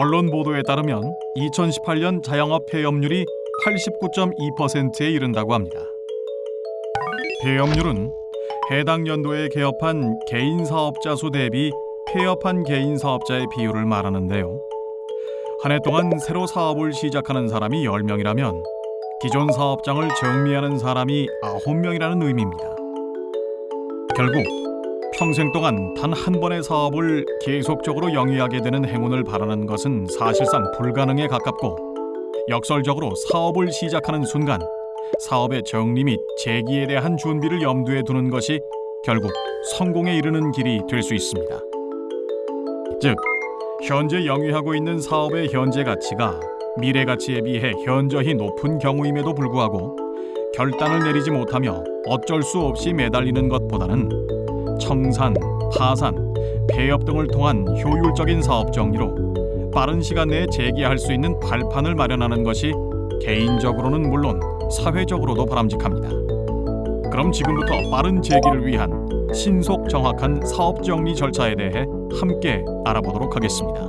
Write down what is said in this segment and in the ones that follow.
언론 보도에 따르면 2018년 자영업 폐업률이 89.2%에 이른다고 합니다. 폐업률은 해당 연도에 개업한 개인 사업자 수 대비 폐업한 개인 사업자의 비율을 말하는데요. 한 해 동안 새로 사업을 시작하는 사람이 10명이라면 기존 사업장을 정리하는 사람이 9명이라는 의미입니다. 결국 평생 동안 단 한 번의 사업을 계속적으로 영위하게 되는 행운을 바라는 것은 사실상 불가능에 가깝고 역설적으로 사업을 시작하는 순간 사업의 정리 및 재기에 대한 준비를 염두에 두는 것이 결국 성공에 이르는 길이 될 수 있습니다. 즉, 현재 영위하고 있는 사업의 현재 가치가 미래 가치에 비해 현저히 높은 경우임에도 불구하고 결단을 내리지 못하며 어쩔 수 없이 매달리는 것보다는 청산, 파산, 폐업 등을 통한 효율적인 사업 정리로 빠른 시간 내에 재개할 수 있는 발판을 마련하는 것이 개인적으로는 물론 사회적으로도 바람직합니다. 그럼 지금부터 빠른 재기를 위한 신속 정확한 사업 정리 절차에 대해 함께 알아보도록 하겠습니다.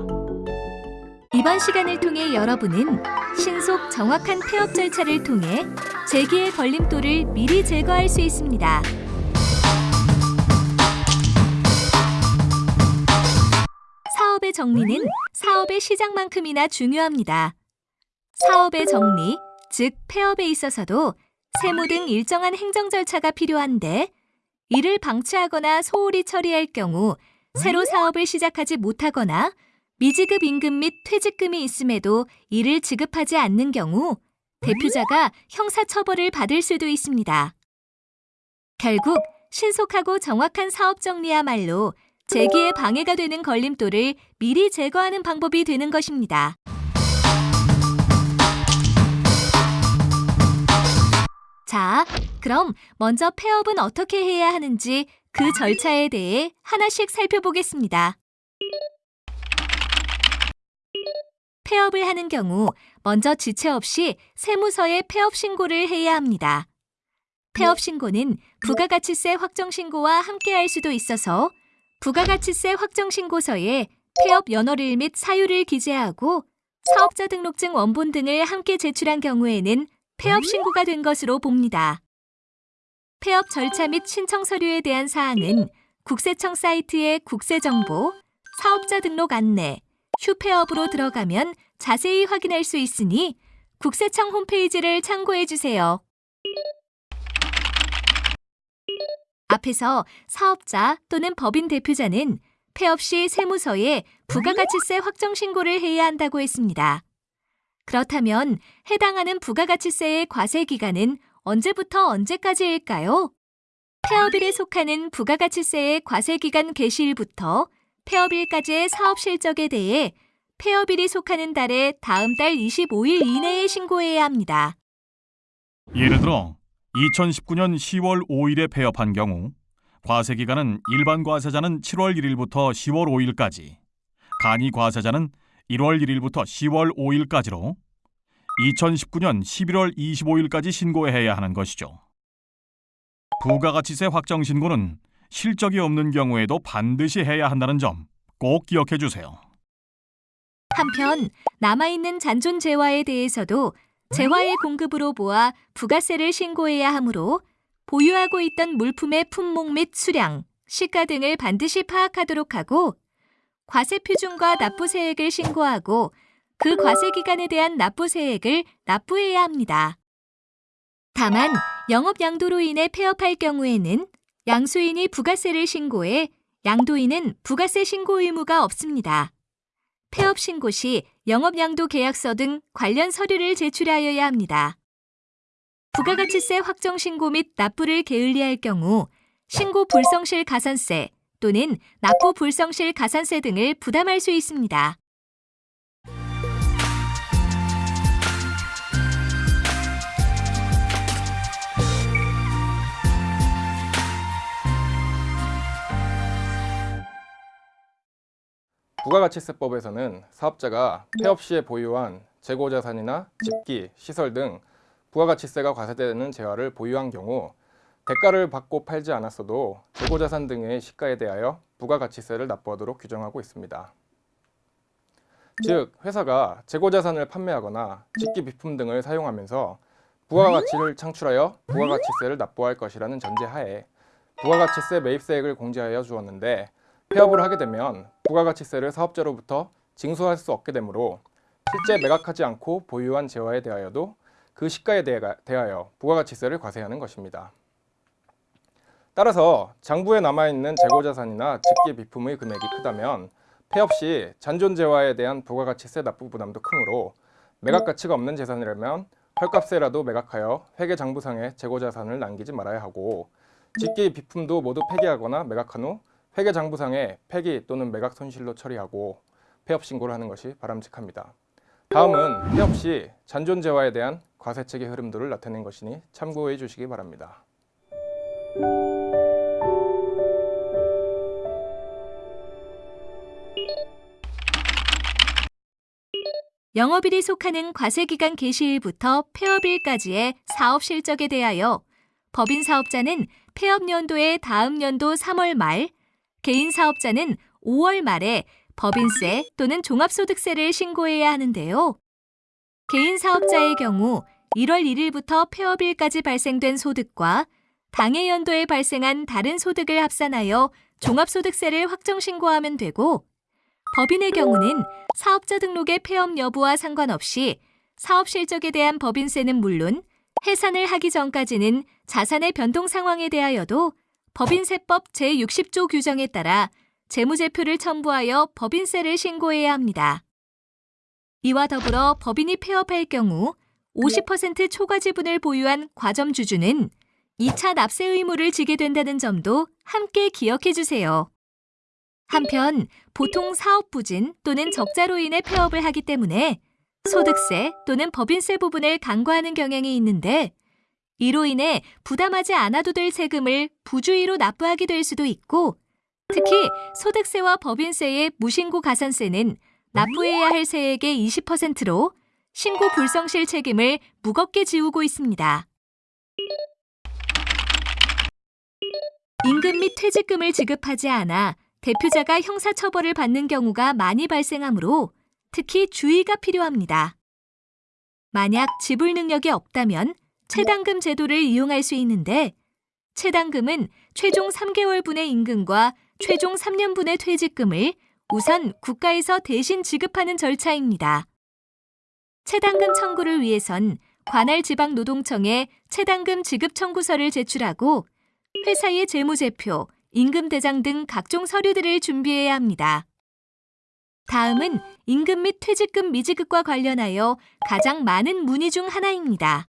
이번 시간을 통해 여러분은 신속 정확한 폐업 절차를 통해 재기의 걸림돌을 미리 제거할 수 있습니다. 정리는 사업의 시작만큼이나 중요합니다. 사업의 정리, 즉 폐업에 있어서도 세무 등 일정한 행정 절차가 필요한데 이를 방치하거나 소홀히 처리할 경우 새로 사업을 시작하지 못하거나 미지급 임금 및 퇴직금이 있음에도 이를 지급하지 않는 경우 대표자가 형사처벌을 받을 수도 있습니다. 결국 신속하고 정확한 사업 정리야말로 재기에 방해가 되는 걸림돌을 미리 제거하는 방법이 되는 것입니다. 자, 그럼 먼저 폐업은 어떻게 해야 하는지 그 절차에 대해 하나씩 살펴보겠습니다. 폐업을 하는 경우 먼저 지체 없이 세무서에 폐업 신고를 해야 합니다. 폐업 신고는 부가가치세 확정 신고와 함께 할 수도 있어서 부가가치세 확정 신고서에 폐업 연월일 및 사유를 기재하고 사업자 등록증 원본 등을 함께 제출한 경우에는 폐업 신고가 된 것으로 봅니다. 폐업 절차 및 신청 서류에 대한 사항은 국세청 사이트의 국세정보, 사업자 등록 안내, 휴폐업으로 들어가면 자세히 확인할 수 있으니 국세청 홈페이지를 참고해 주세요. 앞에서 사업자 또는 법인 대표자는 폐업 시 세무서에 부가가치세 확정 신고를 해야 한다고 했습니다. 그렇다면 해당하는 부가가치세의 과세 기간은 언제부터 언제까지일까요? 폐업일에 속하는 부가가치세의 과세 기간 개시일부터 폐업일까지의 사업 실적에 대해 폐업일이 속하는 달의 다음 달 25일 이내에 신고해야 합니다. 예를 들어 2019년 10월 5일에 폐업한 경우 과세 기간은 일반 과세자는 7월 1일부터 10월 5일까지, 간이 과세자는 1월 1일부터 10월 5일까지로 2019년 11월 25일까지 신고해야 하는 것이죠. 부가가치세 확정 신고는 실적이 없는 경우에도 반드시 해야 한다는 점 꼭 기억해 주세요. 한편 남아있는 잔존 재화에 대해서도 재화의 공급으로 모아 부가세를 신고해야 하므로 보유하고 있던 물품의 품목 및 수량, 시가 등을 반드시 파악하도록 하고 과세 표준과 납부세액을 신고하고 그 과세 기간에 대한 납부세액을 납부해야 합니다. 다만 영업 양도로 인해 폐업할 경우에는 양수인이 부가세를 신고해 양도인은 부가세 신고 의무가 없습니다. 폐업 신고 시 영업양도 계약서 등 관련 서류를 제출하여야 합니다. 부가가치세 확정 신고 및 납부를 게을리할 경우 신고 불성실 가산세 또는 납부 불성실 가산세 등을 부담할 수 있습니다. 부가가치세법에서는 사업자가 폐업 시에 보유한 재고자산이나 집기, 시설 등 부가가치세가 과세되는 재화를 보유한 경우 대가를 받고 팔지 않았어도 재고자산 등의 시가에 대하여 부가가치세를 납부하도록 규정하고 있습니다. 즉 회사가 재고자산을 판매하거나 직기 비품 등을 사용하면서 부가가치를 창출하여 부가가치세를 납부할 것이라는 전제하에 부가가치세 매입세액을 공제하여 주었는데 폐업을 하게 되면 부가가치세를 사업자로부터 징수할 수 없게 되므로 실제 매각하지 않고 보유한 재화에 대하여도 그 시가에 대하- 대하여 부가가치세를 과세하는 것입니다. 따라서 장부에 남아있는 재고자산이나 직계 비품의 금액이 크다면 폐업 시 잔존 재화에 대한 부가가치세 납부 부담도 크므로 매각 가치가 없는 재산이라면 헐값세라도 매각하여 회계 장부상에 재고자산을 남기지 말아야 하고 직계 비품도 모두 폐기하거나 매각한 후 회계 장부상에 폐기 또는 매각 손실로 처리하고 폐업 신고를 하는 것이 바람직합니다. 다음은 폐업 시 잔존 재화에 대한 과세책의 흐름도를 나타낸 것이니 참고해 주시기 바랍니다. 영업일이 속하는 과세기간 개시일부터 폐업일까지의 사업 실적에 대하여 법인 사업자는 폐업 연도의 다음 연도 3월 말, 개인 사업자는 5월 말에 법인세 또는 종합소득세를 신고해야 하는데요. 개인 사업자의 경우 1월 1일부터 폐업일까지 발생된 소득과 당해 연도에 발생한 다른 소득을 합산하여 종합소득세를 확정 신고하면 되고 법인의 경우는 사업자 등록의 폐업 여부와 상관없이 사업 실적에 대한 법인세는 물론 해산을 하기 전까지는 자산의 변동 상황에 대하여도 법인세법 제60조 규정에 따라 재무제표를 첨부하여 법인세를 신고해야 합니다. 이와 더불어 법인이 폐업할 경우 50% 초과 지분을 보유한 과점주주는 2차 납세 의무를 지게 된다는 점도 함께 기억해 주세요. 한편 보통 사업 부진 또는 적자로 인해 폐업을 하기 때문에 소득세 또는 법인세 부분을 간과하는 경향이 있는데 이로 인해 부담하지 않아도 될 세금을 부주의로 납부하게 될 수도 있고 특히 소득세와 법인세의 무신고 가산세는 납부해야 할 세액의 20%로 신고 불성실 책임을 무겁게 지우고 있습니다. 임금 및 퇴직금을 지급하지 않아 대표자가 형사처벌을 받는 경우가 많이 발생하므로 특히 주의가 필요합니다. 만약 지불 능력이 없다면 체당금 제도를 이용할 수 있는데 체당금은 최종 3개월분의 임금과 최종 3년분의 퇴직금을 우선 국가에서 대신 지급하는 절차입니다. 체당금 청구를 위해선 관할 지방 노동청에 체당금 지급 청구서를 제출하고 회사의 재무제표, 임금대장 등 각종 서류들을 준비해야 합니다. 다음은 임금 및 퇴직금 미지급과 관련하여 가장 많은 문의 중 하나입니다.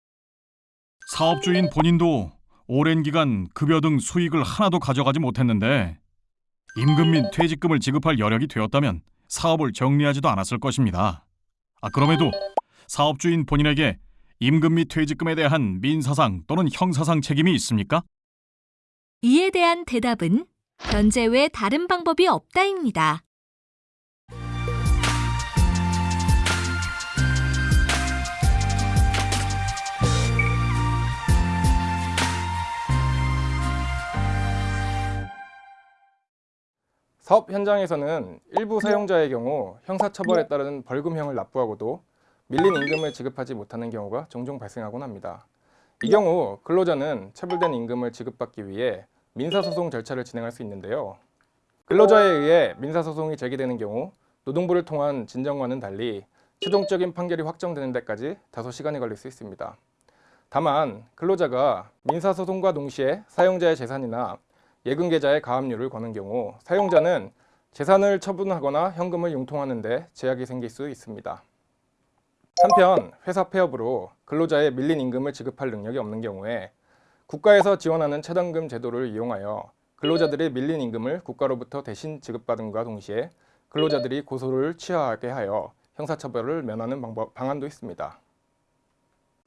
사업주인 본인도 오랜 기간 급여 등 수익을 하나도 가져가지 못했는데 임금 및 퇴직금을 지급할 여력이 되었다면 사업을 정리하지도 않았을 것입니다. 아, 그럼에도 사업주인 본인에게 임금 및 퇴직금에 대한 민사상 또는 형사상 책임이 있습니까? 이에 대한 대답은 현재 외 다른 방법이 없다입니다. 사업 현장에서는 일부 사용자의 경우 형사처벌에 따른 벌금형을 납부하고도 밀린 임금을 지급하지 못하는 경우가 종종 발생하곤 합니다. 이 경우 근로자는 체불된 임금을 지급받기 위해 민사소송 절차를 진행할 수 있는데요. 근로자에 의해 민사소송이 제기되는 경우 노동부를 통한 진정과는 달리 최종적인 판결이 확정되는 데까지 다소 시간이 걸릴 수 있습니다. 다만 근로자가 민사소송과 동시에 사용자의 재산이나 예금 계좌에 가압류를 거는 경우 사용자는 재산을 처분하거나 현금을 융통하는 데 제약이 생길 수 있습니다. 한편 회사 폐업으로 근로자의 밀린 임금을 지급할 능력이 없는 경우에 국가에서 지원하는 체당금 제도를 이용하여 근로자들의 밀린 임금을 국가로부터 대신 지급받음과 동시에 근로자들이 고소를 취하하게 하여 형사처벌을 면하는 방법, 방안도 있습니다.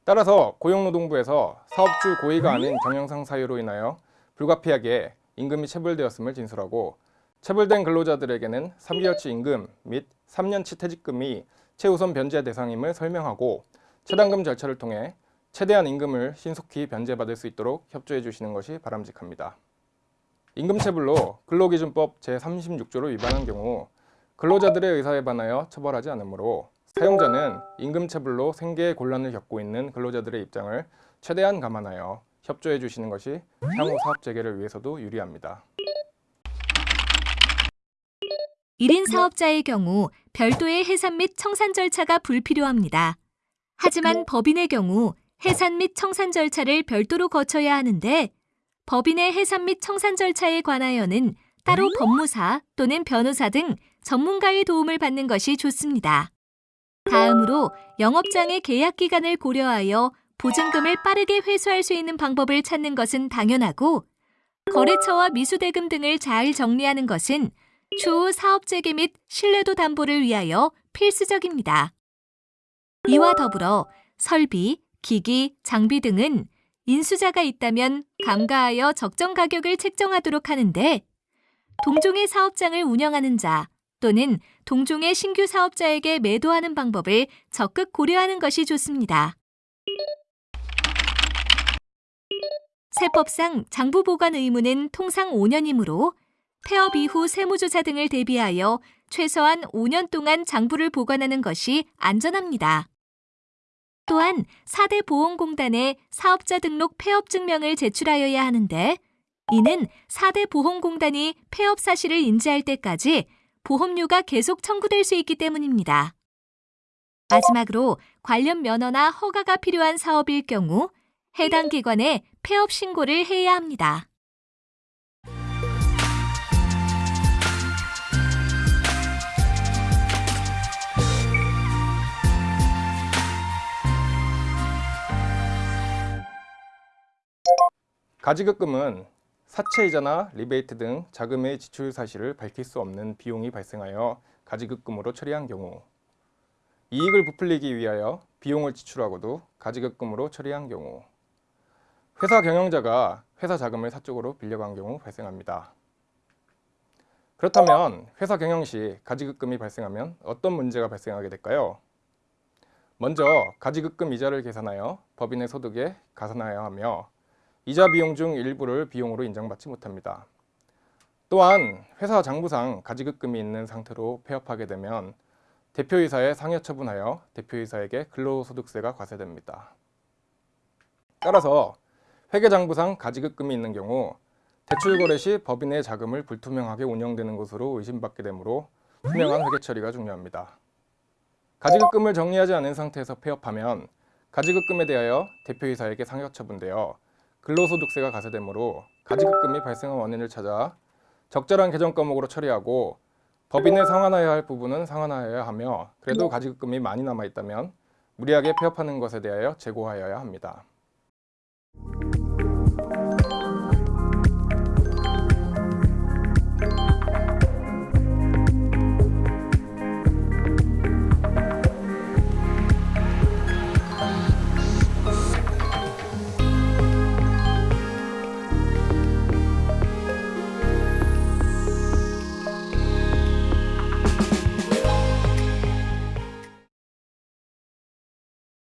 따라서 고용노동부에서 사업주 고의가 아닌 경영상 사유로 인하여 불가피하게 임금이 체불되었음을 진술하고 체불된 근로자들에게는 3개월치 임금 및 3년치 퇴직금이 최우선 변제 대상임을 설명하고 체당금 절차를 통해 최대한 임금을 신속히 변제받을 수 있도록 협조해 주시는 것이 바람직합니다. 임금체불로 근로기준법 제36조를 위반한 경우 근로자들의 의사에 반하여 처벌하지 않으므로 사용자는 임금체불로 생계의 곤란을 겪고 있는 근로자들의 입장을 최대한 감안하여 협조해 주시는 것이 향후 사업 재개를 위해서도 유리합니다. 1인 사업자의 경우 별도의 해산 및 청산 절차가 불필요합니다. 하지만 법인의 경우 해산 및 청산 절차를 별도로 거쳐야 하는데 법인의 해산 및 청산 절차에 관하여는 따로 법무사 또는 변호사 등 전문가의 도움을 받는 것이 좋습니다. 다음으로 영업장의 계약 기간을 고려하여 보증금을 빠르게 회수할 수 있는 방법을 찾는 것은 당연하고 거래처와 미수대금 등을 잘 정리하는 것은 추후 사업 재개 및 신뢰도 담보를 위하여 필수적입니다. 이와 더불어 설비, 기기, 장비 등은 인수자가 있다면 감가하여 적정 가격을 책정하도록 하는데 동종의 사업장을 운영하는 자 또는 동종의 신규 사업자에게 매도하는 방법을 적극 고려하는 것이 좋습니다. 세법상 장부 보관 의무는 통상 5년이므로 폐업 이후 세무조사 등을 대비하여 최소한 5년 동안 장부를 보관하는 것이 안전합니다. 또한 4대 보험공단에 사업자 등록 폐업 증명을 제출하여야 하는데 이는 4대 보험공단이 폐업 사실을 인지할 때까지 보험료가 계속 청구될 수 있기 때문입니다. 마지막으로 관련 면허나 허가가 필요한 사업일 경우 해당 기관에 폐업 신고를 해야 합니다. 가지급금은 사채이자나 리베이트 등 자금의 지출 사실을 밝힐 수 없는 비용이 발생하여 가지급금으로 처리한 경우 이익을 부풀리기 위하여 비용을 지출하고도 가지급금으로 처리한 경우 회사 경영자가 회사 자금을 사적으로 빌려간 경우 발생합니다. 그렇다면 회사 경영 시 가지급금이 발생하면 어떤 문제가 발생하게 될까요? 먼저 가지급금 이자를 계산하여 법인의 소득에 가산하여야 하며 이자 비용 중 일부를 비용으로 인정받지 못합니다. 또한 회사 장부상 가지급금이 있는 상태로 폐업하게 되면 대표이사에 상여 처분하여 대표이사에게 근로소득세가 과세됩니다. 따라서 회계장부상 가지급금이 있는 경우 대출 거래 시 법인의 자금을 불투명하게 운영되는 것으로 의심받게 되므로 투명한 회계 처리가 중요합니다. 가지급금을 정리하지 않은 상태에서 폐업하면 가지급금에 대하여 대표이사에게 상여 처분되어 근로소득세가 가세되므로 가지급금이 발생한 원인을 찾아 적절한 계정 과목으로 처리하고 법인에 상환하여야 할 부분은 상환하여야 하며 그래도 가지급금이 많이 남아 있다면 무리하게 폐업하는 것에 대하여 재고하여야 합니다.